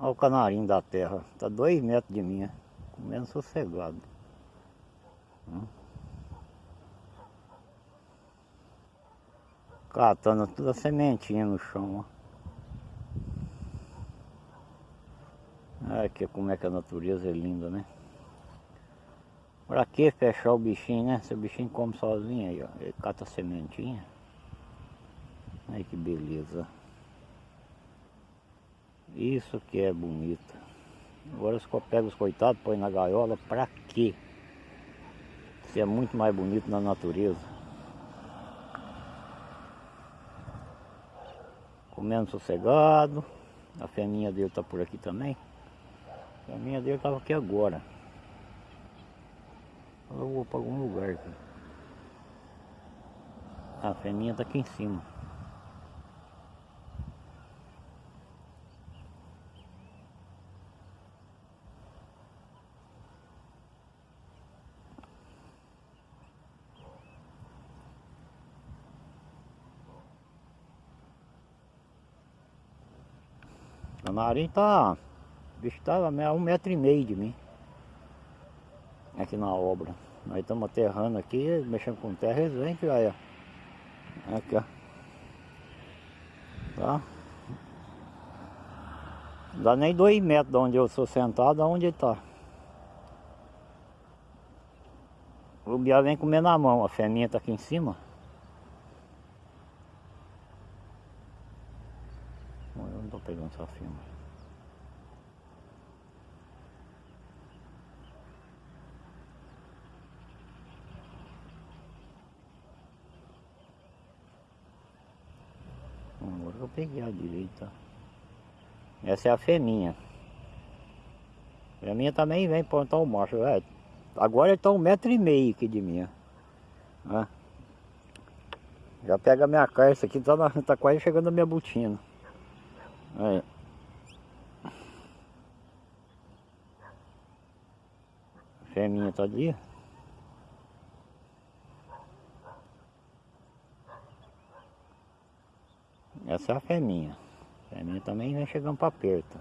Olha o canarinho da terra. Tá dois metros de mim, comendo sossegado. Hum. Catando toda a sementinha no chão, ó. Aqui como é que a natureza é linda, né? Pra que fechar o bichinho, né? Se o bichinho come sozinho aí, ó. Ele cata a sementinha. Ai que beleza. Isso que é bonito. Agora se eu pego os coitados, põe na gaiola, pra quê? Se é muito mais bonito na natureza. Comendo sossegado. A fêmea dele tá por aqui também. A fêmea dele tava aqui agora. Eu vou para algum lugar aqui. A fêmea tá aqui em cima. Nariz tá... O bicho tá a um metro e meio de mim. Aqui na obra. Nós estamos aterrando aqui, mexendo com terra, eles vêm que olha. Aqui, ó. Tá? Não dá nem dois metros de onde eu sou sentado, aonde ele tá. O biá vem comer na mão, a fêmea tá aqui em cima. Eu não tô pegando essa firma. Agora eu peguei a direita. Essa é a fêmea. A fêmea também vem plantar o macho. É, agora ele tá um metro e meio aqui de. Ó. Já pega a minha carça aqui, tá, na, tá quase chegando na minha botina. A fêmea tá ali. Essa é a fêmea. A fêmea também vem chegando para perto.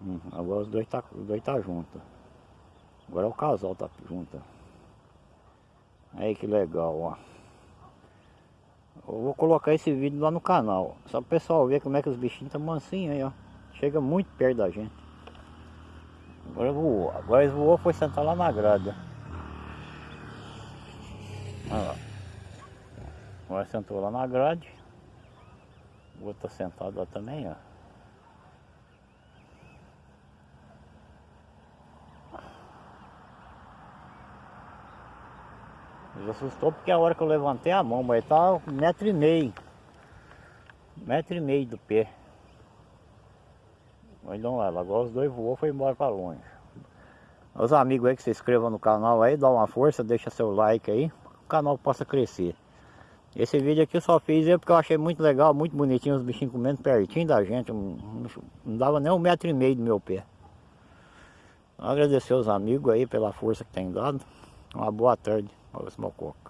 Hum, agora os dois tá, os dois tá junto. Agora o casal tá junto. Aí que legal, ó. Eu vou colocar esse vídeo lá no canal. Só para o pessoal ver como é que os bichinhos estão mansinhos aí, ó. Chega muito perto da gente. Agora voou. Agora ele voou foi sentar lá na grade. Olha lá. Agora sentou lá na grade. O outro tá sentado lá também, ó. Ele assustou porque a hora que eu levantei a mão, mas tá um metro e meio. Um metro e meio do pé. Mas não lá, agora os dois voou foi embora para longe. Os amigos aí que se inscrevam no canal aí, dá uma força, deixa seu like aí, o canal possa crescer. Esse vídeo aqui eu só fiz porque eu achei muito legal, muito bonitinho os bichinhos comendo pertinho da gente. Não, não dava nem um metro e meio do meu pé. Agradecer os amigos aí pela força que tem dado. Uma boa tarde. Olha esse mococo.